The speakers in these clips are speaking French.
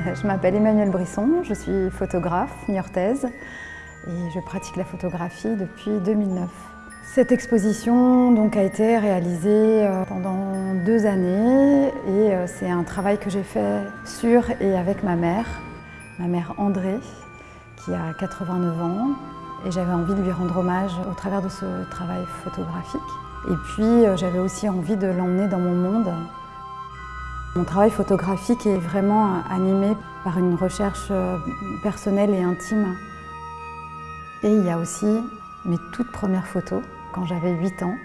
Je m'appelle Emmanuelle Brisson, je suis photographe niortaise et je pratique la photographie depuis 2009. Cette exposition donc, a été réalisée euh, pendant deux années et euh, c'est un travail que j'ai fait sur et avec ma mère, ma mère André, qui a 89 ans et j'avais envie de lui rendre hommage au travers de ce travail photographique. Et puis euh, j'avais aussi envie de l'emmener dans mon monde. Mon travail photographique est vraiment animé par une recherche personnelle et intime. Et il y a aussi mes toutes premières photos quand j'avais 8 ans,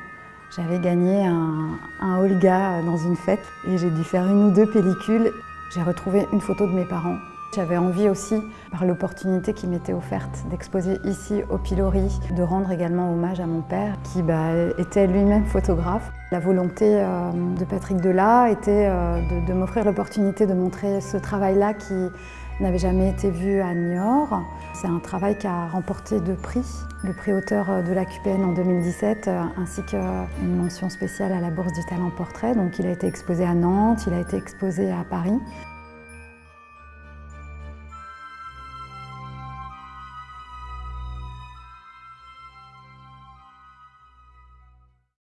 j'avais gagné un, un, Olga dans une fête et j'ai dû faire une ou deux pellicules. J'ai retrouvé une photo de mes parents. J'avais envie aussi, par l'opportunité qui m'était offerte d'exposer ici au pilori, de rendre également hommage à mon père qui bah, était lui-même photographe. La volonté euh, de Patrick Delat était euh, de, de m'offrir l'opportunité de montrer ce travail-là qui n'avait jamais été vu à Niort. C'est un travail qui a remporté deux prix, le prix auteur de la QPN en 2017 ainsi qu'une mention spéciale à la Bourse du Talent Portrait. Donc il a été exposé à Nantes, il a été exposé à Paris.